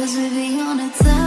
Cause we be on a time.